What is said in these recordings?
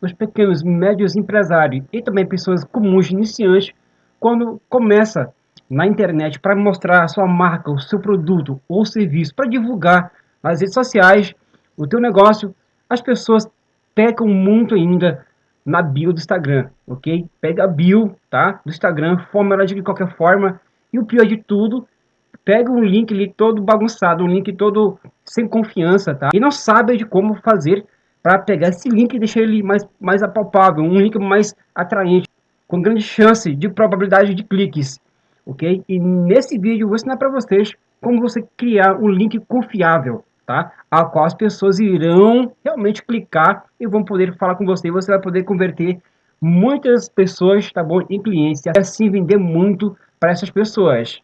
os pequenos e médios empresários e também pessoas comuns iniciantes quando começa na internet para mostrar a sua marca, o seu produto ou serviço, para divulgar nas redes sociais o teu negócio, as pessoas pecam muito ainda na bio do Instagram, ok? Pega a bio, tá? Do Instagram, forma ela de qualquer forma e o pior de tudo, pega um link ali todo bagunçado, um link todo sem confiança, tá? E não sabe de como fazer para pegar esse link e deixar ele mais, mais apalpável, um link mais atraente, com grande chance de probabilidade de cliques, ok? E nesse vídeo eu vou ensinar para vocês como você criar um link confiável, tá? A qual as pessoas irão realmente clicar e vão poder falar com você. E você vai poder converter muitas pessoas, tá bom, em clientes e assim vender muito para essas pessoas.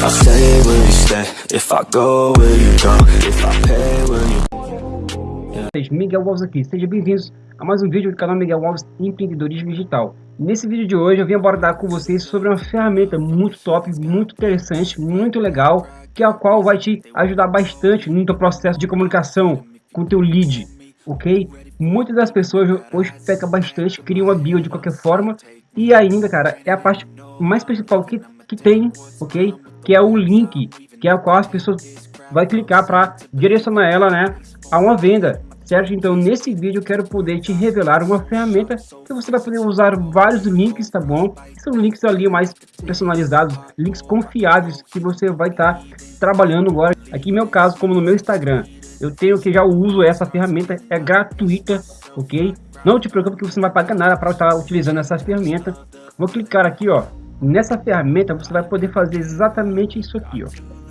If I stay, will you stay? If I go, will you go? If I pay, will you... Miguel Alves aqui, sejam bem-vindos a mais um vídeo do canal Miguel Alves Empreendedorismo Digital. Nesse vídeo de hoje eu vim abordar com vocês sobre uma ferramenta muito top, muito interessante, muito legal, que é a qual vai te ajudar bastante no teu processo de comunicação com o teu lead, ok? Muitas das pessoas hoje pecam bastante, criam uma bio de qualquer forma e ainda, cara, é a parte mais principal que, que tem, ok? Que é o link, que é o qual as pessoas vai clicar para direcionar ela, né, a uma venda, certo? Então, nesse vídeo eu quero poder te revelar uma ferramenta que você vai poder usar vários links, tá bom? São links ali mais personalizados, links confiáveis que você vai estar tá trabalhando agora. Aqui, meu caso, como no meu Instagram, eu tenho que já uso essa ferramenta, é gratuita, ok? Não te preocupe que você não vai pagar nada para estar utilizando essa ferramenta. Vou clicar aqui, ó. Nessa ferramenta você vai poder fazer exatamente isso aqui, ó.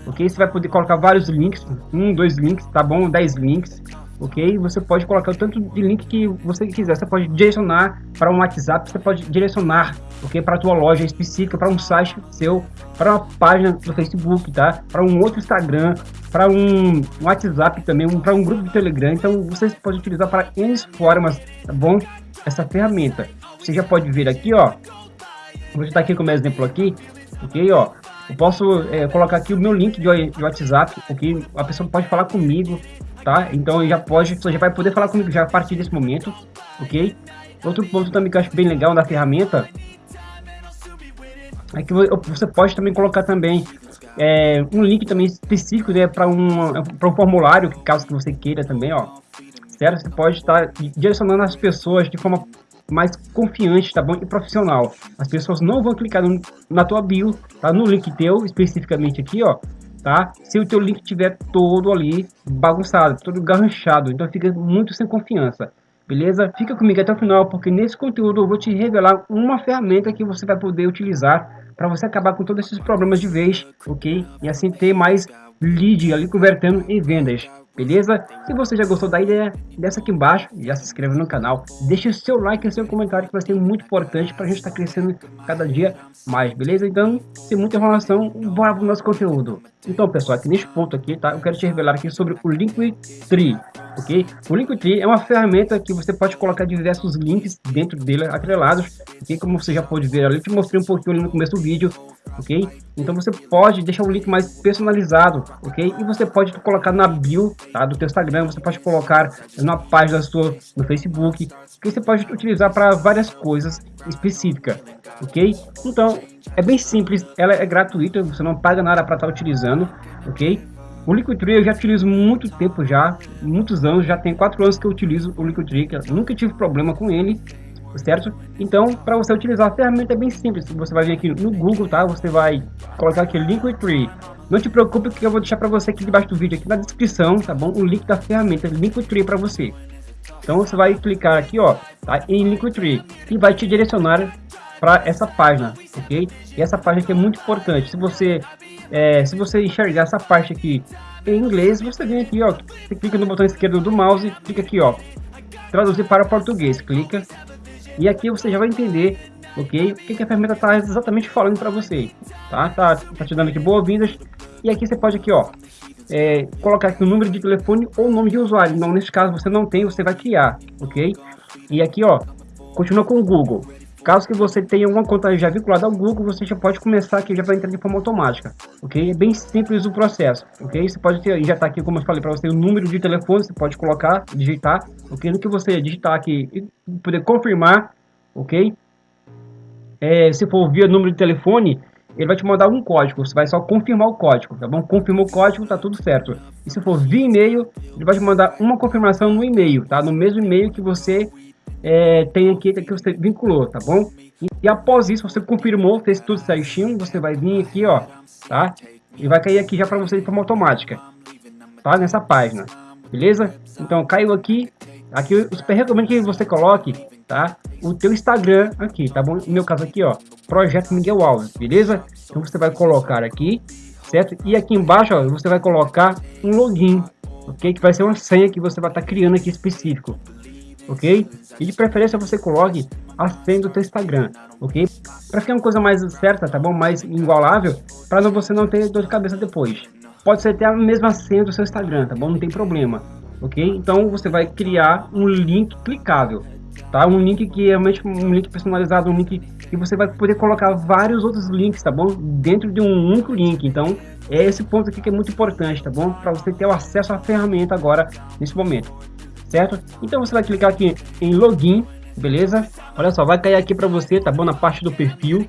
Ok? Você vai poder colocar vários links, um, dois links, tá bom? Dez links ok? Você pode colocar o tanto de link que você quiser. Você pode direcionar para um WhatsApp, você pode direcionar, ok? Para a tua loja específica, para um site seu, para uma página do Facebook, tá? Para um outro Instagram, para um WhatsApp também, um, para um grupo de Telegram. Então você pode utilizar para N formas, tá bom? Essa ferramenta. Você já pode ver aqui, ó. Vou estar aqui como exemplo aqui, ok? Ó, eu posso é, colocar aqui o meu link de, de WhatsApp, ok? A pessoa pode falar comigo, tá? Então já pode, você já vai poder falar comigo já a partir desse momento, ok? Outro ponto também que eu acho bem legal da ferramenta é que você pode também colocar também é, um link também específico né, para um, um formulário, caso que você queira também, ó. Certo? Você pode estar direcionando as pessoas de forma mais confiante, tá bom? E profissional. As pessoas não vão clicar no, na tua bio, tá? No link teu, especificamente aqui, ó tá? Se o teu link tiver todo ali bagunçado, todo garranchado, então fica muito sem confiança. Beleza? Fica comigo até o final, porque nesse conteúdo eu vou te revelar uma ferramenta que você vai poder utilizar para você acabar com todos esses problemas de vez, ok? E assim ter mais lead ali convertendo em vendas beleza? Se você já gostou da ideia, desce aqui embaixo, já se inscreve no canal, deixa o seu like e seu comentário que vai ser muito importante para a gente estar tá crescendo cada dia mais, beleza? Então, sem muita enrolação, bora pro nosso conteúdo. Então, pessoal, aqui neste ponto aqui, tá? Eu quero te revelar aqui sobre o Linktree, ok? O Linktree é uma ferramenta que você pode colocar diversos links dentro dele atrelados, ok? Como você já pode ver ali, eu te mostrei um pouquinho ali no começo do vídeo, ok? Então você pode deixar o link mais personalizado, ok? E você pode colocar na bio tá, do teu Instagram, você pode colocar na página sua no Facebook, que você pode utilizar para várias coisas específicas, ok? Então é bem simples, ela é gratuita, você não paga nada para estar tá utilizando, ok? O Liquidtree eu já utilizo muito tempo já, muitos anos, já tem quatro anos que eu utilizo o Liquidtree, nunca tive problema com ele, certo? Então, para você utilizar a ferramenta é bem simples. Você vai vir aqui no Google, tá? Você vai colocar aqui Linktree. Não te preocupe que eu vou deixar para você aqui debaixo do vídeo, aqui na descrição, tá bom? O link da ferramenta Linktree para você. Então você vai clicar aqui, ó, tá? em Linktree e vai te direcionar para essa página, ok? E essa página aqui é muito importante. Se você é, se você enxergar essa parte aqui em inglês, você vem aqui, ó, você clica no botão esquerdo do mouse, clica aqui, ó, traduzir para português, clica e aqui você já vai entender, ok? O que, que a ferramenta está exatamente falando para você, tá? tá? Tá te dando aqui boas-vindas. E aqui você pode aqui, ó, é, colocar aqui o número de telefone ou o nome de usuário. Então, nesse caso, você não tem, você vai criar, ok? E aqui, ó, continua com o Google. Caso que você tenha uma conta já vinculada ao Google, você já pode começar aqui, já vai entrar de forma automática, ok? É bem simples o processo, ok? Você pode ter, já está aqui, como eu falei para você, o número de telefone, você pode colocar, digitar, ok? No que você digitar aqui e poder confirmar, ok? É, se for via número de telefone, ele vai te mandar um código, você vai só confirmar o código, tá bom? Confirmou o código, tá tudo certo. E se for via e-mail, ele vai te mandar uma confirmação no e-mail, tá? No mesmo e-mail que você é, tem aqui que você vinculou, tá bom? E, e, após isso, você confirmou, fez tudo certinho, você vai vir aqui, ó, tá? E vai cair aqui já para você de forma automática, tá? Nessa página, beleza? Então, caiu aqui, aqui eu super recomendo que você coloque, tá? O teu Instagram aqui, tá bom? No meu caso aqui, ó, Projeto Miguel Alves, beleza? Então, você vai colocar aqui, certo? E aqui embaixo, ó, você vai colocar um login, ok? Que vai ser uma senha que você vai estar tá criando aqui específico, ok? E de preferência você coloque a senha do seu Instagram, ok? Para ficar uma coisa mais certa, tá bom? Mais igualável, para você não ter dor de cabeça depois. Pode ser até a mesma senha do seu Instagram, tá bom? Não tem problema, ok? Então você vai criar um link clicável, tá? Um link que é realmente um link personalizado, um link que você vai poder colocar vários outros links, tá bom? Dentro de um único link. Então, é esse ponto aqui que é muito importante, tá bom? Para você ter o acesso à ferramenta agora nesse momento certo? Então você vai clicar aqui em login, beleza? Olha só, vai cair aqui para você, tá bom? Na parte do perfil,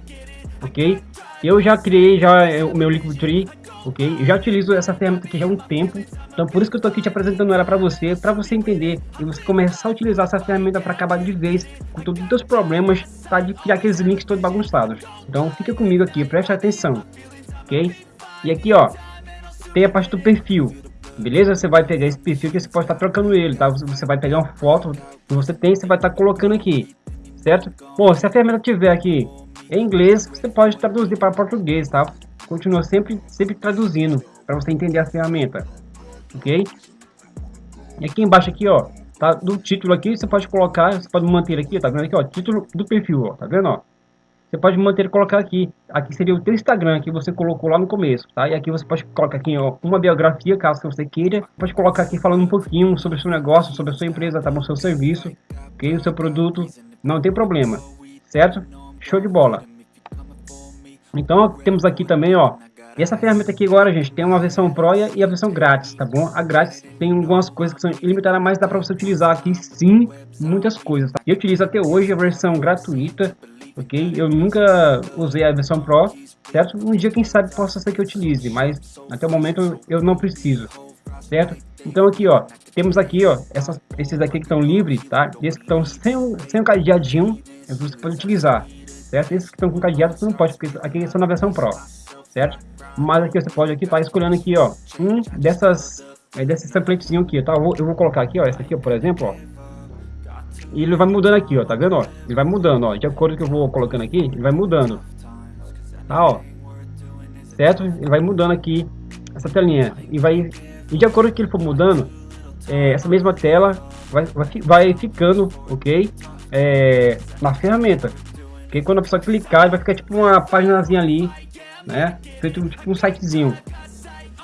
ok? Eu já criei já é, o meu Linktree, ok? Eu já utilizo essa ferramenta aqui já há um tempo, então por isso que eu tô aqui te apresentando ela para você, para você entender e você começar a utilizar essa ferramenta para acabar de vez com todos os seus problemas, tá? De criar aqueles links todos bagunçados. Então fica comigo aqui, preste atenção, ok? E aqui, ó, tem a parte do perfil, Beleza? Você vai pegar esse perfil que você pode estar trocando ele, tá? Você vai pegar uma foto que você tem, você vai estar colocando aqui, certo? Bom, se a ferramenta tiver aqui em inglês, você pode traduzir para português, tá? Continua sempre, sempre traduzindo para você entender a ferramenta, ok? E aqui embaixo aqui, ó, tá? Do título aqui, você pode colocar, você pode manter aqui, tá vendo aqui, ó? Título do perfil, ó, tá vendo, ó? Você pode manter colocar aqui. Aqui seria o teu Instagram que você colocou lá no começo, tá? E aqui você pode colocar aqui ó, uma biografia, caso você queira. Pode colocar aqui falando um pouquinho sobre o seu negócio, sobre a sua empresa, tá bom? Seu serviço, ok? O seu produto, não tem problema, certo? Show de bola. Então, temos aqui também, ó, essa ferramenta aqui agora, gente, tem uma versão Pro e a versão grátis, tá bom? A grátis tem algumas coisas que são ilimitadas, mas dá para você utilizar aqui sim, muitas coisas, tá? Eu utilizo até hoje a versão gratuita, ok? Eu nunca usei a versão Pro, certo? Um dia, quem sabe, possa ser que eu utilize, mas até o momento eu não preciso, certo? Então aqui, ó, temos aqui, ó, essas, esses aqui que estão livres, tá? Esses que estão sem, sem o cadeadinho, você pode utilizar, certo? Esses que estão com cadeado, você não pode, porque aqui são na versão Pro, certo? Mas aqui você pode aqui, tá escolhendo aqui, ó, um dessas, é, desses templatezinho aqui, tá? Eu vou, eu vou colocar aqui, ó, essa aqui, ó, por exemplo, ó, e ele vai mudando aqui, ó, tá vendo, ó? Ele vai mudando, ó, de acordo que eu vou colocando aqui, ele vai mudando. Tá, ó. Certo? Ele vai mudando aqui essa telinha. E vai, e de acordo que ele for mudando, é, essa mesma tela vai, vai, vai ficando, ok? É, na ferramenta. Porque quando a pessoa clicar, vai ficar tipo uma paginazinha ali, né? Feito tipo um sitezinho.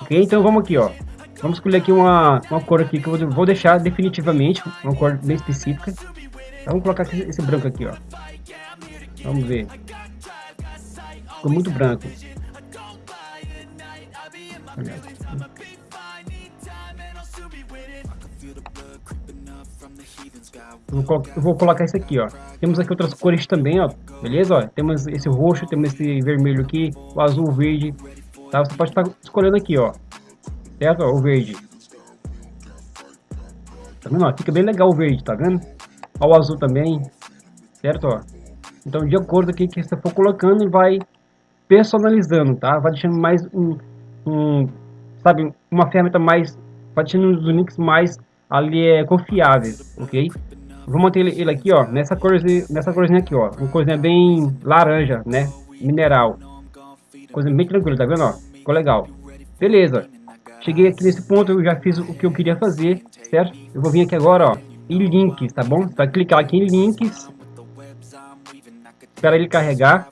Ok? Então vamos aqui, ó. Vamos escolher aqui uma, uma cor aqui que eu vou deixar definitivamente, uma cor bem específica. Então, vamos colocar esse branco aqui, ó. Vamos ver. Ficou muito branco. Eu vou, eu vou colocar esse aqui, ó. Temos aqui outras cores também, ó. Beleza, ó. Temos esse roxo, temos esse vermelho aqui, o azul, o verde. Tá? Você pode estar escolhendo aqui, ó certo? O verde. Tá vendo? Ó, fica bem legal o verde, tá vendo? Ó, o azul também, certo? Ó. Então, de acordo com o que você for colocando, vai personalizando, tá? Vai deixando mais um, um sabe, uma ferramenta mais, vai deixando os links mais ali é confiáveis, ok? Vou manter ele, ele aqui, ó, nessa corzinha, nessa corzinha aqui, ó, uma corzinha bem laranja, né? Mineral, coisa bem tranquila, tá vendo, ó? Ficou legal. Beleza. Cheguei aqui nesse ponto, eu já fiz o que eu queria fazer, certo? Eu vou vir aqui agora, ó, em links, tá bom? Você vai clicar aqui em links. Espera ele carregar.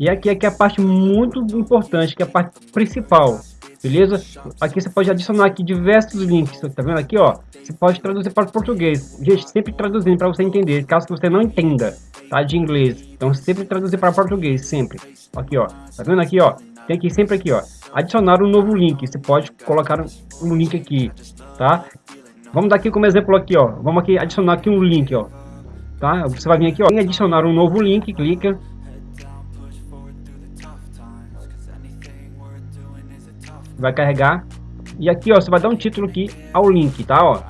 E aqui, aqui é a parte muito importante, que é a parte principal, beleza? Aqui você pode adicionar aqui diversos links, tá vendo aqui, ó? Você pode traduzir para português. Gente, sempre traduzindo para você entender, caso você não entenda, tá? De inglês. Então, sempre traduzir para português, sempre. Aqui, ó. Tá vendo aqui, ó? Tem aqui sempre aqui, ó. Adicionar um novo link. Você pode colocar um link aqui, tá? Vamos dar aqui como exemplo aqui, ó. Vamos aqui adicionar aqui um link, ó. Tá? Você vai vir aqui, ó, em adicionar um novo link, clica. Vai carregar. E aqui, ó, você vai dar um título aqui ao link, tá, ó.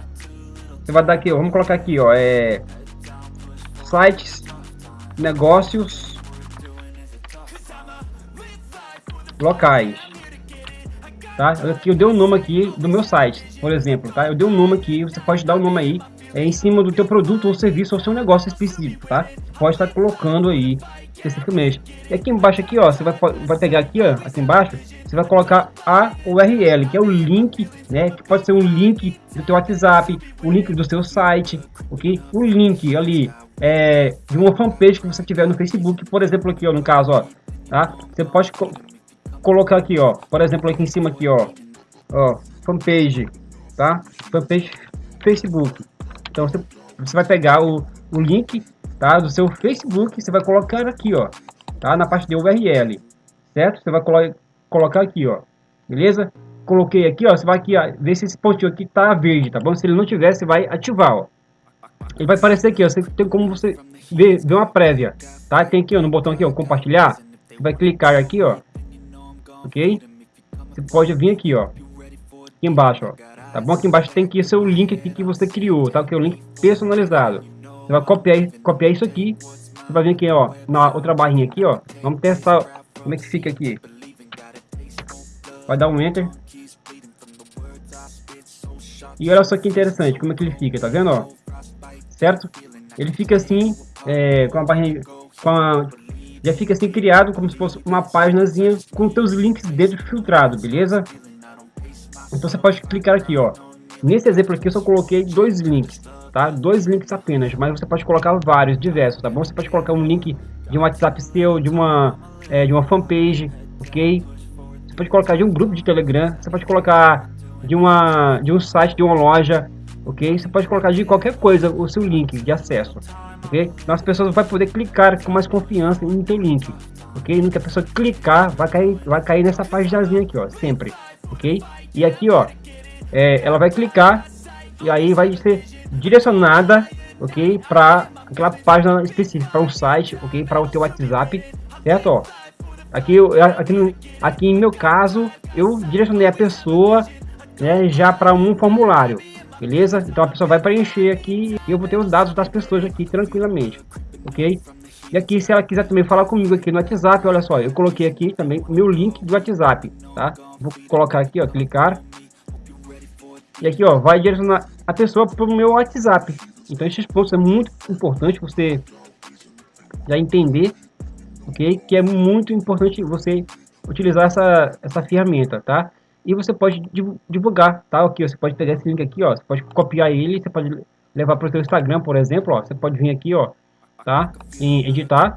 Você vai dar aqui, ó, vamos colocar aqui, ó, é sites, negócios locais. Tá? Aqui eu dei o um nome aqui do meu site, por exemplo, tá? Eu dei um nome aqui, você pode dar o um nome aí é, em cima do teu produto ou serviço ou seu negócio específico, tá? Você pode estar colocando aí especificamente. E aqui embaixo aqui, ó, você vai, vai pegar aqui, ó, aqui embaixo, você vai colocar a URL, que é o link, né? Que pode ser um link do teu WhatsApp, o link do seu site, ok? Um link ali é, de uma fanpage que você tiver no Facebook, por exemplo, aqui, ó, no caso, ó, tá? Você pode colocar aqui, ó, por exemplo, aqui em cima aqui, ó, ó, fanpage, tá? Fanpage Facebook. Então você, você vai pegar o, o link, tá, do seu Facebook, você vai colocar aqui, ó, tá, na parte de URL, certo? Você vai colo colocar aqui, ó, beleza? Coloquei aqui, ó, você vai aqui, ó, ver se esse pontinho aqui tá verde, tá bom? Se ele não tiver, você vai ativar, ó. Ele vai aparecer aqui, ó, você tem como você ver, ver uma prévia, tá? Tem aqui, ó, no botão aqui, ó, compartilhar, vai clicar aqui, ó, ok? Você pode vir aqui, ó, aqui embaixo, ó, tá bom? Aqui embaixo tem aqui seu link aqui que você criou, tá? Que é o link personalizado. Você vai copiar, copiar isso aqui, você vai vir aqui, ó, na outra barrinha aqui, ó. Vamos testar como é que fica aqui. Vai dar um enter. E olha só que interessante, como é que ele fica, tá vendo, ó? Certo? Ele fica assim, é, com a barrinha, com a já fica assim criado como se fosse uma páginazinha com teus links dentro filtrado, beleza? Então você pode clicar aqui, ó. Nesse exemplo aqui eu só coloquei dois links, tá? Dois links apenas, mas você pode colocar vários, diversos, tá bom? Você pode colocar um link de um WhatsApp seu, de uma, é, de uma fanpage, ok? Você pode colocar de um grupo de Telegram, você pode colocar de, uma, de um site, de uma loja, ok? Você pode colocar de qualquer coisa o seu link de acesso, ok? Então as pessoas vão poder clicar com mais confiança em teu link, ok? Que a pessoa clicar, vai cair, vai cair nessa páginazinha aqui, ó, sempre, ok? E aqui, ó, é, ela vai clicar e aí vai ser direcionada, ok? Para aquela página específica, para um site, ok? Para o teu WhatsApp, certo? Ó, aqui, aqui, no, aqui em meu caso, eu direcionei a pessoa né, já para um formulário, beleza? Então a pessoa vai preencher aqui e eu vou ter os dados das pessoas aqui tranquilamente, ok? E aqui, se ela quiser também falar comigo aqui no WhatsApp, olha só, eu coloquei aqui também o meu link do WhatsApp, tá? Vou colocar aqui, ó, clicar. E aqui, ó, vai direcionar a pessoa para o meu WhatsApp. Então, esses pontos é muito importante você já entender, ok? Que é muito importante você utilizar essa, essa ferramenta, tá? E você pode divulgar, tá? Aqui, você pode pegar esse link aqui, ó, você pode copiar ele, você pode levar para o seu Instagram, por exemplo, ó, você pode vir aqui, ó, tá? Em editar.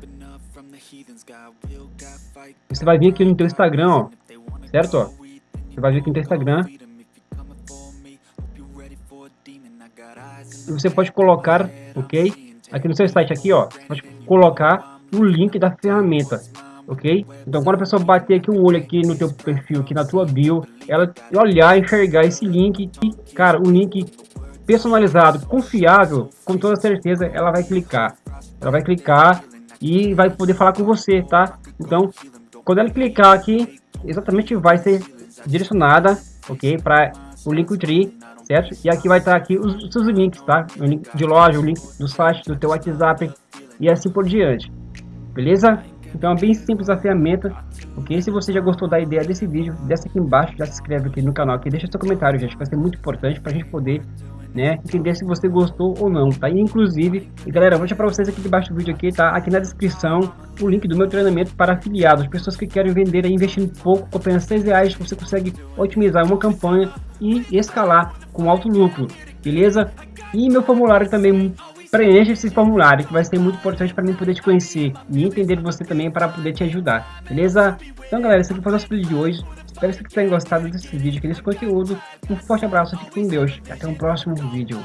Você vai vir aqui no teu Instagram, ó, certo? Ó, você vai vir aqui no teu Instagram. E você pode colocar, ok? Aqui no seu site aqui, ó, pode colocar o link da ferramenta ok? Então quando a pessoa bater aqui o olho aqui no teu perfil, aqui na tua bio, ela olhar, enxergar esse link, e, cara, um link personalizado, confiável, com toda certeza ela vai clicar. Ela vai clicar e vai poder falar com você, tá? Então, quando ela clicar aqui, exatamente vai ser direcionada, ok? Para o Linktree, certo? E aqui vai estar aqui os, os seus links, tá? O link de loja, o link do site, do teu WhatsApp e assim por diante. Beleza? Então é bem simples a ferramenta, ok? Se você já gostou da ideia desse vídeo, desce aqui embaixo, já se inscreve aqui no canal, aqui, deixa seu comentário, gente, vai ser muito importante para a gente poder né, entender se você gostou ou não, tá? E, inclusive, e galera, vou deixar para vocês aqui debaixo do vídeo aqui, tá? Aqui na descrição, o link do meu treinamento para afiliados, pessoas que querem vender e investindo pouco, com apenas 6 reais, você consegue otimizar uma campanha e escalar com alto lucro, beleza? E meu formulário também preencha esse formulário que vai ser muito importante para mim poder te conhecer e entender você também para poder te ajudar, beleza? Então galera, esse aqui foi o nosso vídeo de hoje. Espero que vocês tenham gostado desse vídeo, desse conteúdo. Um forte abraço, fique com Deus e até o um próximo vídeo.